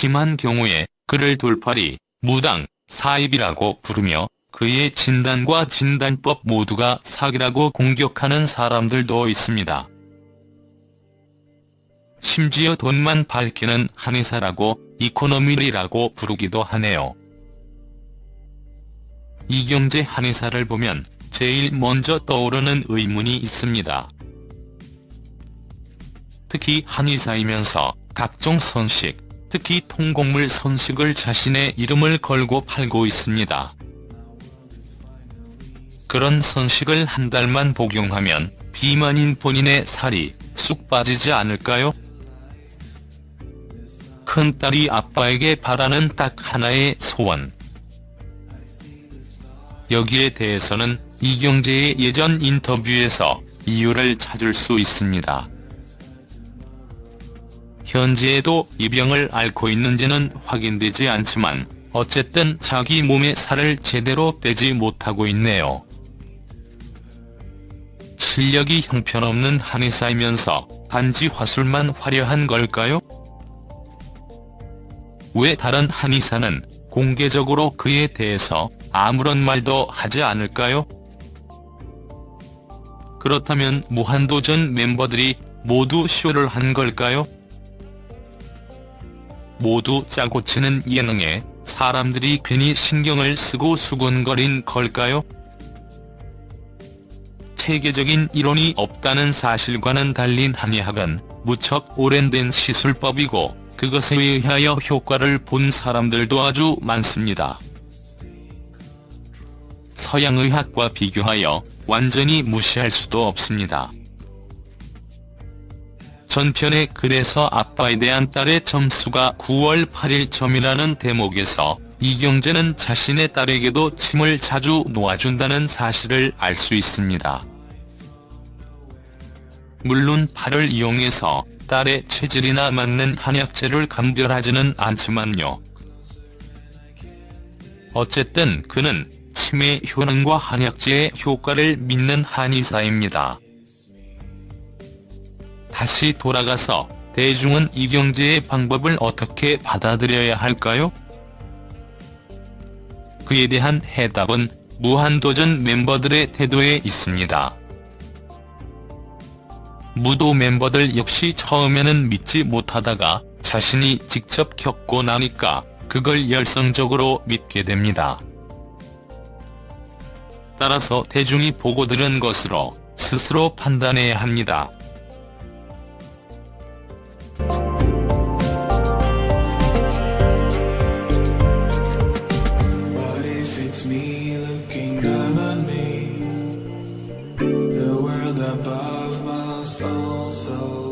심한 경우에 그를 돌팔이, 무당, 사입이라고 부르며 그의 진단과 진단법 모두가 사기라고 공격하는 사람들도 있습니다. 심지어 돈만 밝히는 한의사라고 이코노미리라고 부르기도 하네요. 이경재 한의사를 보면 제일 먼저 떠오르는 의문이 있습니다. 특히 한의사이면서 각종 선식, 특히 통곡물 선식을 자신의 이름을 걸고 팔고 있습니다. 그런 선식을 한 달만 복용하면 비만인 본인의 살이 쑥 빠지지 않을까요? 큰딸이 아빠에게 바라는 딱 하나의 소원. 여기에 대해서는 이경재의 예전 인터뷰에서 이유를 찾을 수 있습니다. 현재에도 이 병을 앓고 있는지는 확인되지 않지만 어쨌든 자기 몸의 살을 제대로 빼지 못하고 있네요. 실력이 형편없는 한의사이면서 단지 화술만 화려한 걸까요? 왜 다른 한의사는 공개적으로 그에 대해서 아무런 말도 하지 않을까요? 그렇다면 무한도전 멤버들이 모두 쇼를 한 걸까요? 모두 짜고 치는 예능에 사람들이 괜히 신경을 쓰고 수군거린 걸까요? 체계적인 이론이 없다는 사실과는 달린 한의학은 무척 오랜된 시술법이고 그것에 의하여 효과를 본 사람들도 아주 많습니다. 서양의학과 비교하여 완전히 무시할 수도 없습니다. 전편에 그래서 아빠에 대한 딸의 점수가 9월 8일 점이라는 대목에서 이경재는 자신의 딸에게도 침을 자주 놓아준다는 사실을 알 수 있습니다. 물론 팔을 이용해서 딸의 체질이나 맞는 한약재를 감별하지는 않지만요. 어쨌든 그는 치매 효능과 한약재의 효과를 믿는 한의사입니다. 다시 돌아가서 대중은 이경재의 방법을 어떻게 받아들여야 할까요? 그에 대한 해답은 무한도전 멤버들의 태도에 있습니다. 무도 멤버들 역시 처음에는 믿지 못하다가 자신이 직접 겪고 나니까 그걸 열성적으로 믿게 됩니다. 따라서 대중이 보고 들은 것으로 스스로 판단해야 합니다. so